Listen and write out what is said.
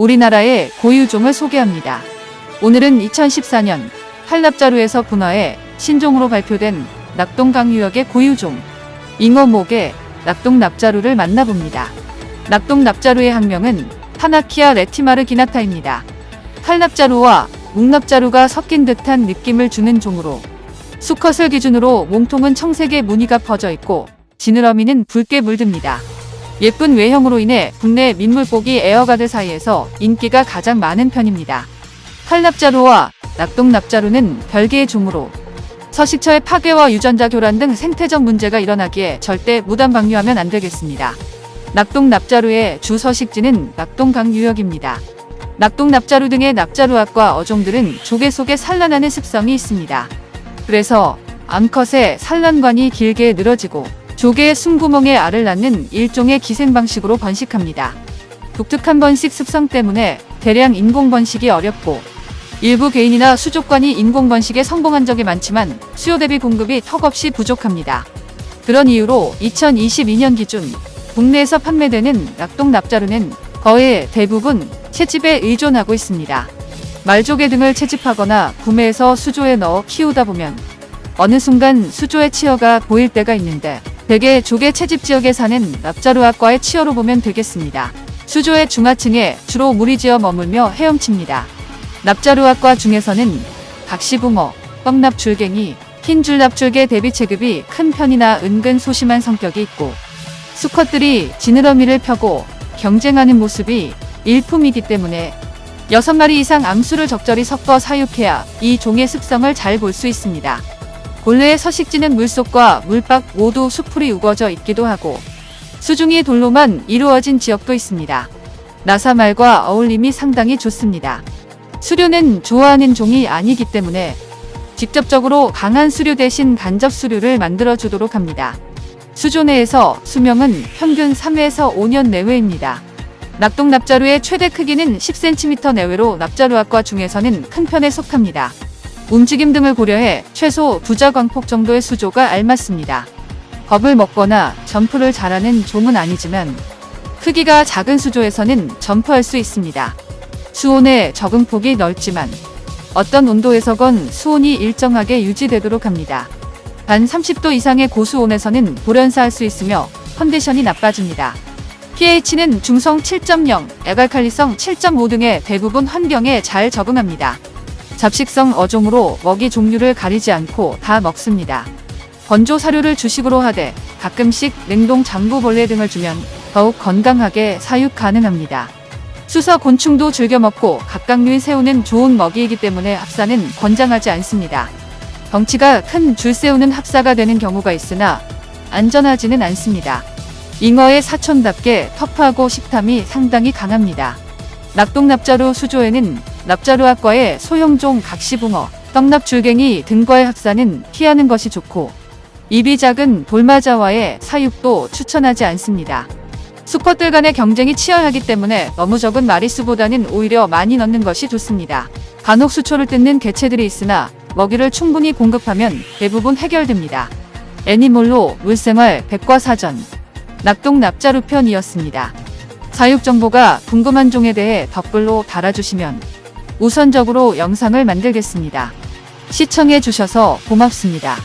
우리나라의 고유종을 소개합니다. 오늘은 2014년 한납자루에서 분화해 신종으로 발표된 낙동강유역의 고유종 잉어목의 낙동납자루를 만나봅니다. 낙동납자루의 학명은 타나키아 레티마르 기나타입니다. 칼납자루와 묵납자루가 섞인 듯한 느낌을 주는 종으로 수컷을 기준으로 몸통은 청색의 무늬가 퍼져 있고 지느러미는 붉게 물듭니다. 예쁜 외형으로 인해 국내 민물고기 애호가들 사이에서 인기가 가장 많은 편입니다. 칼납자루와 낙동납자루는 별개의 종으로 서식처의 파괴와 유전자 교란 등 생태적 문제가 일어나기에 절대 무단 방류하면 안 되겠습니다. 낙동납자루의 주 서식지는 낙동강 유역입니다. 낙동납자루 등의 납자루아과 어종들은 조개 속에 산란하는 습성이 있습니다. 그래서 암컷의 산란관이 길게 늘어지고 조개의 숨구멍에 알을 낳는 일종의 기생 방식으로 번식합니다. 독특한 번식 습성 때문에 대량 인공 번식이 어렵고 일부 개인이나 수족관이 인공 번식에 성공한 적이 많지만 수요 대비 공급이 턱없이 부족합니다. 그런 이유로 2022년 기준 국내에서 판매되는 낙동 납자루는 거의 대부분 채집에 의존하고 있습니다. 말조개 등을 채집하거나 구매해서 수조에 넣어 키우다 보면 어느 순간 수조의 치어가 보일 때가 있는데 대개 조개 채집 지역에 사는 납자루학과의 치어로 보면 되겠습니다. 수조의 중하층에 주로 물이 지어 머물며 헤엄칩니다. 납자루학과 중에서는 각시붕어, 떡납줄갱이, 흰줄납줄개 대비 체급이 큰 편이나 은근 소심한 성격이 있고 수컷들이 지느러미를 펴고 경쟁하는 모습이 일품이기 때문에 6마리 이상 암수를 적절히 섞어 사육해야 이 종의 습성을 잘 볼 수 있습니다. 본래의 서식지는 물속과 물밖 모두 수풀이 우거져 있기도 하고 수중이 돌로만 이루어진 지역도 있습니다. 나사말과 어울림이 상당히 좋습니다. 수류는 좋아하는 종이 아니기 때문에 직접적으로 강한 수류 대신 간접 수류를 만들어 주도록 합니다. 수조 내에서 수명은 평균 3회에서 5년 내외입니다. 낙동납자루의 최대 크기는 10cm 내외로 납자루학과 중에서는 큰 편에 속합니다. 움직임 등을 고려해 최소 부자광폭 정도의 수조가 알맞습니다. 겁을 먹거나 점프를 잘하는 종은 아니지만 크기가 작은 수조에서는 점프할 수 있습니다. 수온의 적응 폭이 넓지만 어떤 온도에서건 수온이 일정하게 유지되도록 합니다. 단 30도 이상의 고수온에서는 돌연사할 수 있으며 컨디션이 나빠집니다. pH는 중성 7.0, 에갈칼리성 7.5 등의 대부분 환경에 잘 적응합니다. 잡식성 어종으로 먹이 종류를 가리지 않고 다 먹습니다. 건조 사료를 주식으로 하되 가끔씩 냉동 장구벌레 등을 주면 더욱 건강하게 사육 가능합니다. 수서 곤충도 즐겨 먹고 각각류인 새우는 좋은 먹이이기 때문에 합사는 권장하지 않습니다. 덩치가 큰 줄새우는 합사가 되는 경우가 있으나 안전하지는 않습니다. 잉어의 사촌답게 터프하고 식탐이 상당히 강합니다. 낙동납자루 수조에는 납자루학과의 소형종 각시붕어, 떡납줄갱이 등과의 합사는 피하는 것이 좋고 입이 작은 돌마자와의 사육도 추천하지 않습니다. 수컷들 간의 경쟁이 치열하기 때문에 너무 적은 마리수보다는 오히려 많이 넣는 것이 좋습니다. 간혹 수초를 뜯는 개체들이 있으나 먹이를 충분히 공급하면 대부분 해결됩니다. 애니몰로 물생활 백과사전 낙동 납자루 편이었습니다. 사육 정보가 궁금한 종에 대해 댓글로 달아주시면 우선적으로 영상을 만들겠습니다. 시청해 주셔서 고맙습니다.